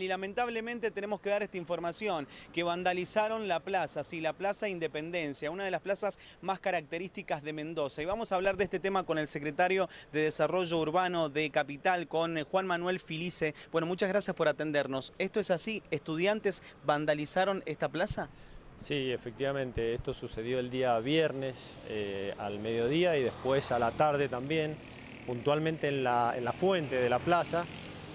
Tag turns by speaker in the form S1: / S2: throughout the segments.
S1: Y lamentablemente tenemos que dar esta información, que vandalizaron la plaza, sí, la Plaza Independencia, una de las plazas más características de Mendoza. Y vamos a hablar de este tema con el secretario de Desarrollo Urbano de Capital, con eh, Juan Manuel Filice. Bueno, muchas gracias por atendernos. ¿Esto es así? ¿Estudiantes vandalizaron esta plaza?
S2: Sí, efectivamente, esto sucedió el día viernes eh, al mediodía y después a la tarde también, puntualmente en la, en la fuente de la plaza.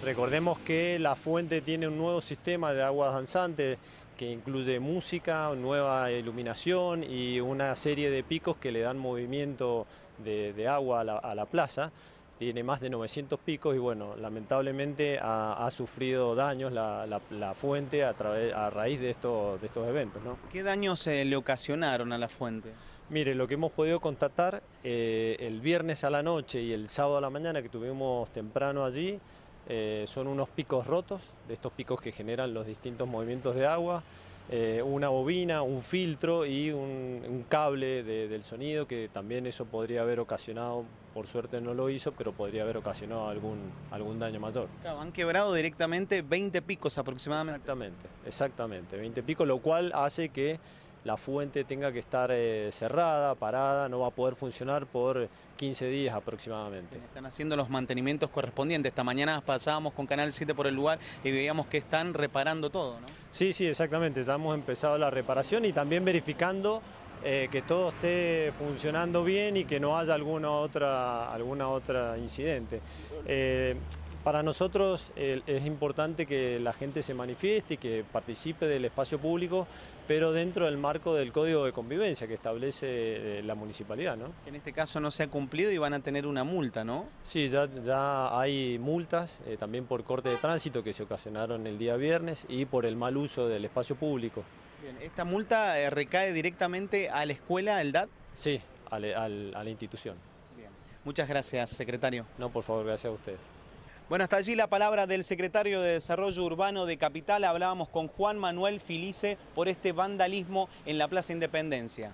S2: Recordemos que la fuente tiene un nuevo sistema de aguas danzantes que incluye música, nueva iluminación y una serie de picos que le dan movimiento de, de agua a la, a la, plaza. Tiene más de 900 picos y bueno, lamentablemente ha, ha sufrido daños la, la, la fuente a, través, a raíz de estos, de estos eventos. ¿no?
S1: ¿Qué daños eh, le ocasionaron a la fuente?
S2: Mire, lo que hemos podido constatar eh, el viernes a la noche y el sábado a la mañana que tuvimos temprano allí, eh, son unos picos rotos, de estos picos que generan los distintos movimientos de agua, eh, una bobina, un filtro y un, un cable de, del sonido que también eso podría haber ocasionado, por suerte no lo hizo, pero podría haber ocasionado algún, algún daño mayor.
S1: Claro, han quebrado directamente 20 picos aproximadamente.
S2: Exactamente, exactamente, 20 picos, lo cual hace que la fuente tenga que estar eh, cerrada, parada, no va a poder funcionar por 15 días aproximadamente.
S1: Están haciendo los mantenimientos correspondientes. Esta mañana pasábamos con Canal 7 por el lugar y veíamos que están reparando todo, ¿no?
S2: Sí, sí, exactamente. Ya hemos empezado la reparación y también verificando eh, que todo esté funcionando bien y que no haya alguna otra, alguna otra incidente. Eh, para nosotros eh, es importante que la gente se manifieste y que participe del espacio público, pero dentro del marco del código de convivencia que establece eh, la municipalidad. ¿no?
S1: En este caso no se ha cumplido y van a tener una multa, ¿no?
S2: Sí, ya, ya hay multas, eh, también por corte de tránsito que se ocasionaron el día viernes y por el mal uso del espacio público.
S1: Bien, ¿Esta multa eh, recae directamente a la escuela, el DAT?
S2: Sí, a, le, a, a la institución.
S1: Bien. Muchas gracias, secretario.
S2: No, por favor, gracias a usted.
S1: Bueno, hasta allí la palabra del secretario de Desarrollo Urbano de Capital. Hablábamos con Juan Manuel Filice por este vandalismo en la Plaza Independencia.